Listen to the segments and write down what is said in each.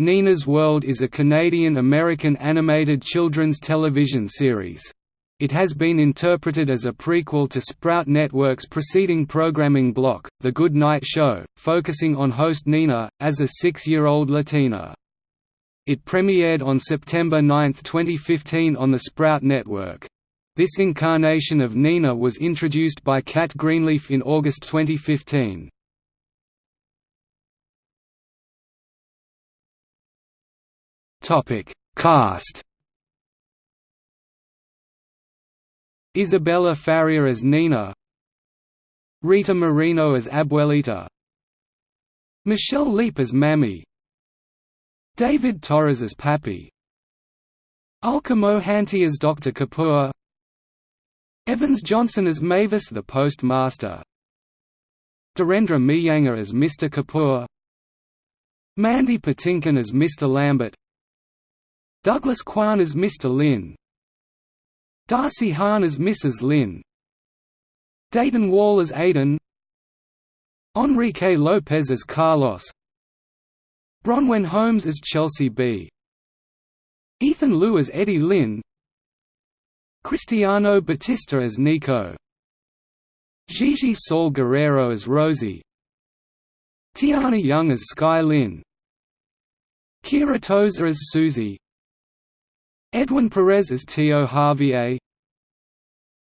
Nina's World is a Canadian-American animated children's television series. It has been interpreted as a prequel to Sprout Network's preceding programming block, The Good Night Show, focusing on host Nina, as a six-year-old Latina. It premiered on September 9, 2015 on the Sprout Network. This incarnation of Nina was introduced by Cat Greenleaf in August 2015. Topic Cast Isabella Faria as Nina Rita Moreno as Abuelita Michelle Lepe as Mammy David Torres as Pappy Ulka Mohanty as Dr. Kapoor Evans Johnson as Mavis the Postmaster Dhirendra Miyanga as Mr. Kapoor Mandy Patinkin as Mr. Lambert Douglas Kwan as Mr. Lin. Darcy Hahn as Mrs. Lin. Dayton Wall as Aidan Enrique Lopez as Carlos. Bronwyn Holmes as Chelsea B. Ethan Liu as Eddie Lin. Cristiano Batista as Nico. Gigi Saul Guerrero as Rosie. Tiana Young as Sky Lin. Kira Tozer as Susie Edwin Perez as Tio Javier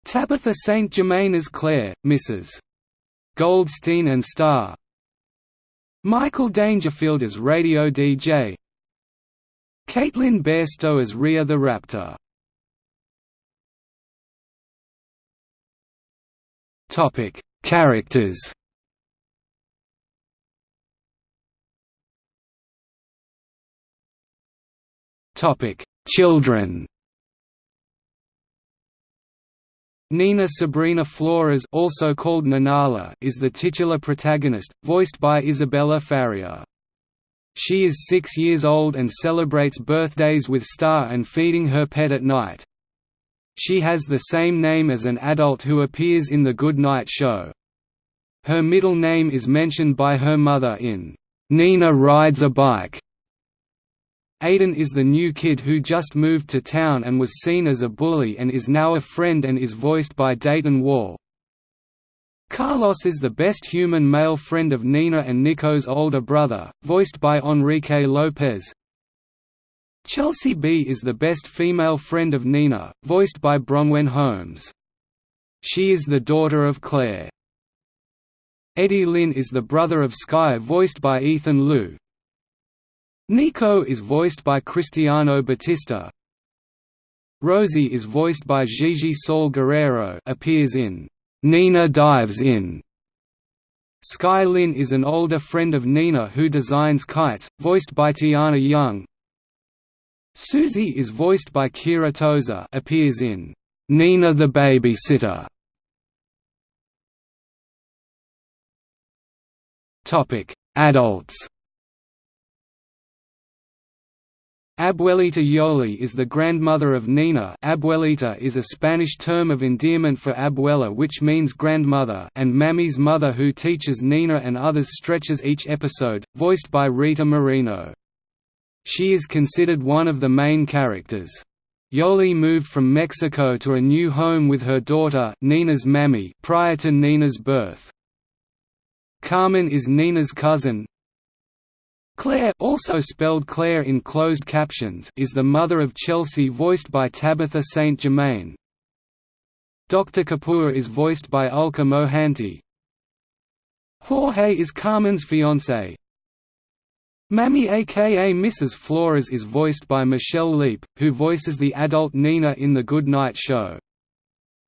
Tabitha St. Germain as Claire, Mrs. Goldstein and Star Michael Dangerfield as Radio DJ Caitlin Bairstow as Rhea the Raptor Topic: Characters. Topic: Children Nina Sabrina Flores also called Nanala is the titular protagonist, voiced by Isabella Faria. She is six years old and celebrates birthdays with Star and feeding her pet at night. She has the same name as an adult who appears in The Good Night Show. Her middle name is mentioned by her mother in "'Nina Rides a Bike' Aidan is the new kid who just moved to town and was seen as a bully and is now a friend and is voiced by Dayton Wall. Carlos is the best human male friend of Nina and Nico's older brother, voiced by Enrique Lopez. Chelsea B is the best female friend of Nina, voiced by Bronwyn Holmes. She is the daughter of Claire. Eddie Lin is the brother of Sky voiced by Ethan Liu, Nico is voiced by Cristiano Batista. Rosie is voiced by Gigi Saul Guerrero appears in Nina Dives In. Sky Lin is an older friend of Nina who designs kites, voiced by Tiana Young. Susie is voiced by Kira Tozer appears in Nina the Babysitter. Topic: Adults Abuelita Yoli is the grandmother of Nina Abuelita is a Spanish term of endearment for abuela which means grandmother and Mammy's mother who teaches Nina and others stretches each episode, voiced by Rita Moreno. She is considered one of the main characters. Yoli moved from Mexico to a new home with her daughter Nina's Mammy prior to Nina's birth. Carmen is Nina's cousin, Claire also spelled Claire in closed captions is the mother of Chelsea voiced by Tabitha St. Germain. Dr. Kapoor is voiced by Ulka Mohanty. Jorge is Carmen's fiancé. Mammy aka Mrs. Flores is voiced by Michelle Lepe, who voices the adult Nina in The Good Night Show.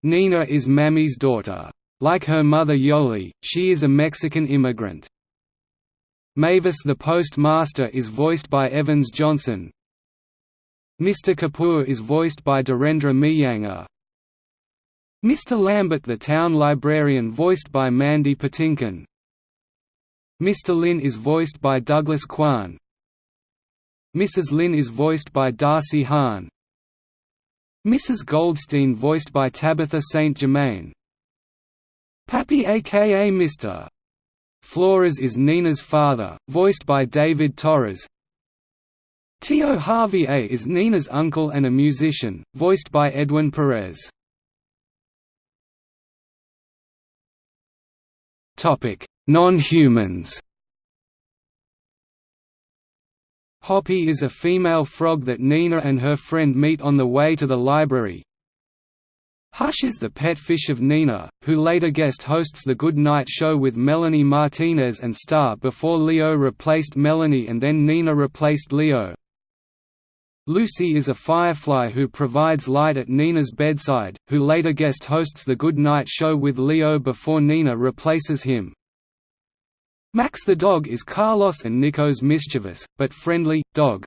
Nina is Mammy's daughter. Like her mother Yoli, she is a Mexican immigrant. Mavis the Postmaster is voiced by Evans Johnson. Mr. Kapoor is voiced by Dhirendra Miyanga. Mr. Lambert the Town Librarian voiced by Mandy Patinkin. Mr. Lin is voiced by Douglas Kwan. Mrs. Lin is voiced by Darcy Hahn. Mrs. Goldstein voiced by Tabitha St. Germain. Pappy aka Mr. Flores is Nina's father, voiced by David Torres. Tio A is Nina's uncle and a musician, voiced by Edwin Perez. Non-humans Hoppy is a female frog that Nina and her friend meet on the way to the library. Hush is the pet fish of Nina, who later guest hosts The Good Night Show with Melanie Martinez and Star before Leo replaced Melanie and then Nina replaced Leo. Lucy is a firefly who provides light at Nina's bedside, who later guest hosts The Good Night Show with Leo before Nina replaces him. Max the dog is Carlos and Nico's mischievous, but friendly, dog.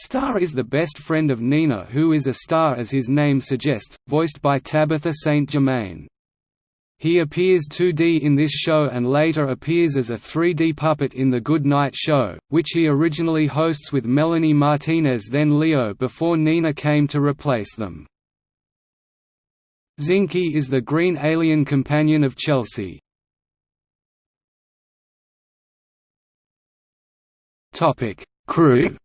Star is the best friend of Nina who is a star as his name suggests, voiced by Tabitha St. Germain. He appears 2D in this show and later appears as a 3D puppet in The Good Night Show, which he originally hosts with Melanie Martinez then Leo before Nina came to replace them. Zinky is the green alien companion of Chelsea. Crew.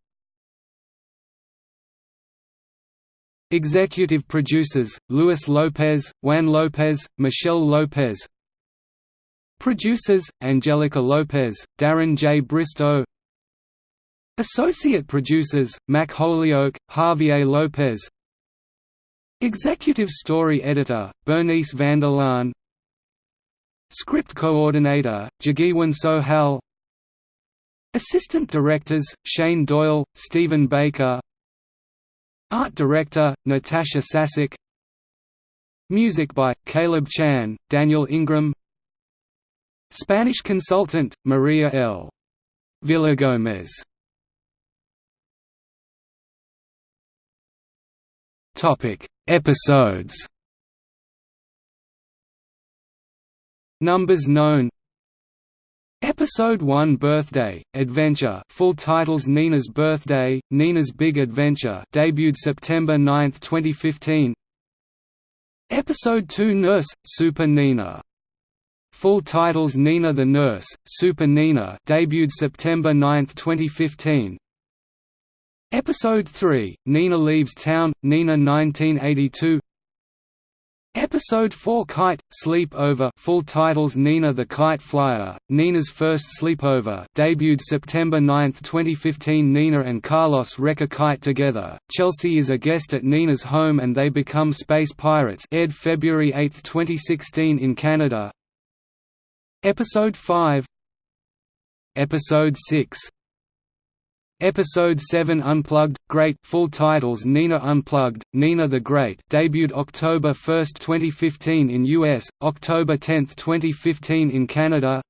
Executive producers: Luis Lopez, Juan Lopez, Michelle Lopez. Producers: Angelica Lopez, Darren J. Bristow. Associate producers: Mac Holyoke, Javier Lopez. Executive story editor: Bernice Vanderlaan. Script coordinator: Jagiwan Sohal Assistant directors, Shane Doyle, Stephen Baker Art director, Natasha Sasek. Music by, Caleb Chan, Daniel Ingram. Spanish consultant, Maria L. Villagomez. Episodes. Numbers known Episode 1 Birthday, Adventure full titles Nina's Birthday, Nina's Big Adventure debuted September 9, 2015 Episode 2 Nurse, Super Nina. Full titles Nina the Nurse, Super Nina debuted September 9, 2015 Episode 3, Nina Leaves Town, Nina 1982 Episode 4 Kite, Sleep Over full titles Nina the Kite Flyer, Nina's First Sleepover debuted September 9, 2015 Nina and Carlos wreck a kite together, Chelsea is a guest at Nina's home and they become space pirates. Aired February 8, 2016 in Canada. Episode 5 Episode 6 Episode 7 Unplugged, Great full titles Nina Unplugged, Nina the Great debuted October 1, 2015 in US, October 10, 2015 in Canada.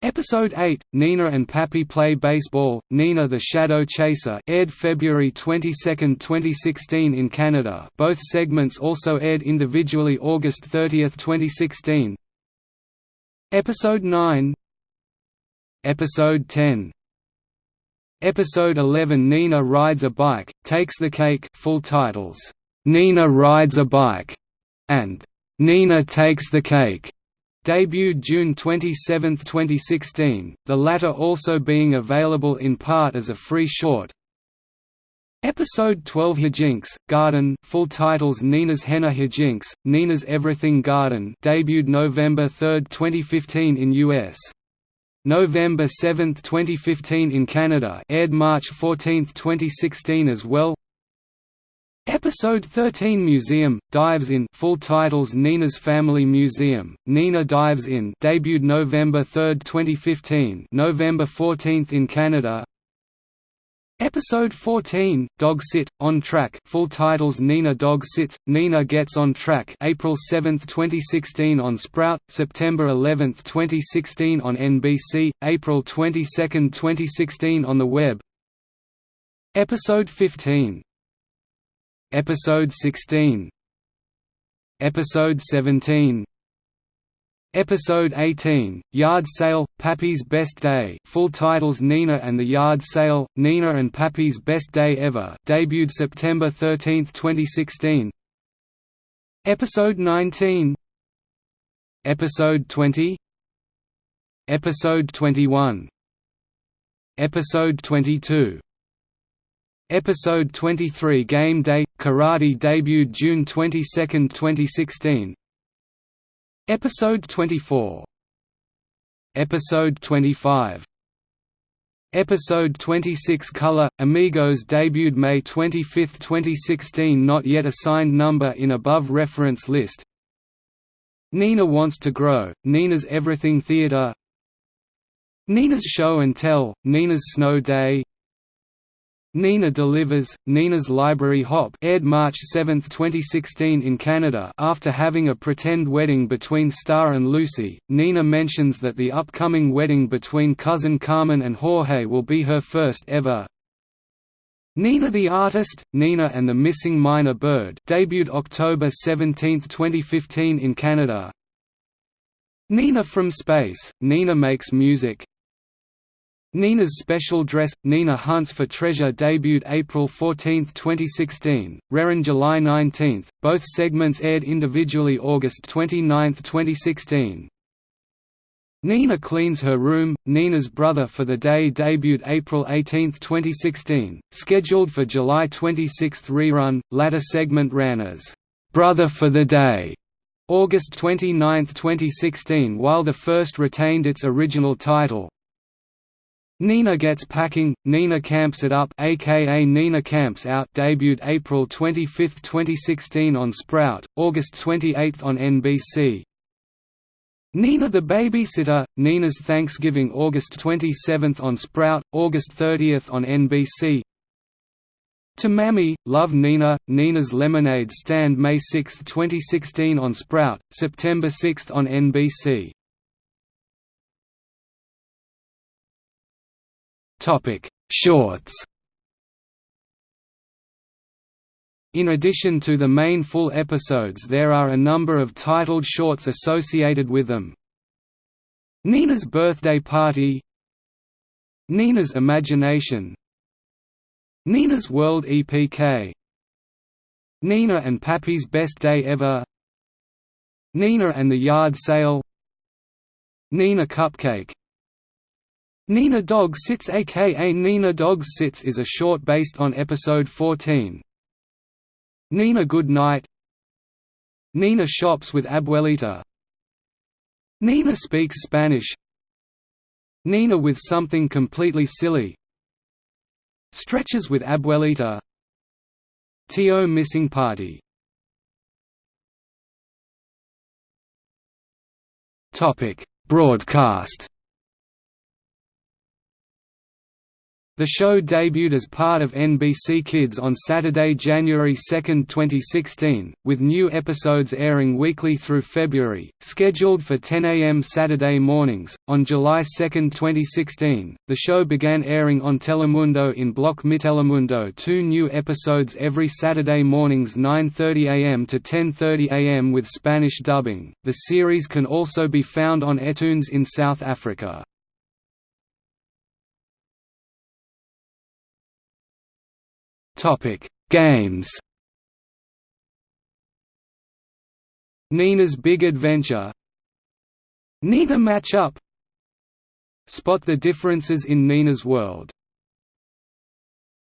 Episode 8, Nina and Pappy Play Baseball, Nina the Shadow Chaser aired February 22, 2016 in Canada. Both segments also aired individually August 30, 2016 Episode 9 Episode 10 Episode 11 Nina Rides a Bike, Takes the Cake full titles, "'Nina Rides a Bike' and "'Nina Takes the Cake' debuted June 27, 2016, the latter also being available in part as a free short. Episode 12 Hijinks, Garden full titles Nina's Henna Hijinks, Nina's Everything Garden debuted November 3, 2015 in US. November 7, 2015 in Canada aired March 14, 2016 as well. Episode 13 Museum, Dives In full titles Nina's Family Museum, Nina Dives In debuted November 3, 2015 November 14 in Canada Episode 14, Dog Sit, On Track. Full titles Nina Dog Sits, Nina Gets On Track. April 7, 2016 on Sprout, September 11, 2016 on NBC, April 22, 2016 on the web. Episode 15 Episode 16 Episode 17 Episode 18, Yard Sale, Pappy's Best Day. Full titles Nina and the Yard Sale, Nina and Pappy's Best Day Ever. Debuted September 13, 2016 Episode 19 Episode 20 Episode 21 Episode 22. Episode 23 Game Day – Karate debuted June 22, 2016 Episode 24 Episode 25 Episode 26 Color – Amigos debuted May 25, 2016 Not yet assigned number in above reference list. Nina Wants to Grow, Nina's Everything Theater. Nina's Show and Tell, Nina's Snow Day Nina Delivers, Nina's Library Hop aired March 7, 2016 in Canada after having a pretend wedding between Star and Lucy, Nina mentions that the upcoming wedding between cousin Carmen and Jorge will be her first ever. Nina the Artist, Nina and the Missing Minor Bird debuted October 17, 2015 in Canada. Nina from Space, Nina Makes Music, Nina's Special Dress – Nina Hunts for Treasure debuted April 14, 2016, Reran July 19, both segments aired individually August 29, 2016. Nina Cleans Her Room – Nina's Brother for the Day debuted April 18, 2016, scheduled for July 26 rerun, latter segment ran as, "'Brother for the Day' August 29, 2016 while the first retained its original title, Nina Gets Packing, Nina Camps It Up aka Nina Camps Out debuted April 25, 2016 on Sprout, August 28 on NBC. Nina the Babysitter, Nina's Thanksgiving August 27 on Sprout, August 30 on NBC To Mammy, Love Nina, Nina's Lemonade Stand May 6, 2016 on Sprout, September 6 on NBC Topic: Shorts. In addition to the main full episodes there are a number of titled shorts associated with them. Nina's Birthday Party Nina's Imagination Nina's World EPK Nina and Pappy's Best Day Ever Nina and the Yard Sale Nina Cupcake Nina Dog Sits aka Nina Dogs Sits is a short based on episode 14. Nina Good Night. Nina Shops with Abuelita. Nina Speaks Spanish. Nina with Something Completely Silly. Stretches with Abuelita. T.O. Missing Party. Broadcast The show debuted as part of NBC Kids on Saturday, January 2, 2016, with new episodes airing weekly through February, scheduled for 10 a.m. Saturday mornings. On July 2, 2016, the show began airing on Telemundo in block Mi Telemundo two new episodes every Saturday mornings 9.30 am to 10.30 am with Spanish dubbing. The series can also be found on eToonz in South Africa. Topic: Games. Nina's Big Adventure. Nina Match Up. Spot the differences in Nina's world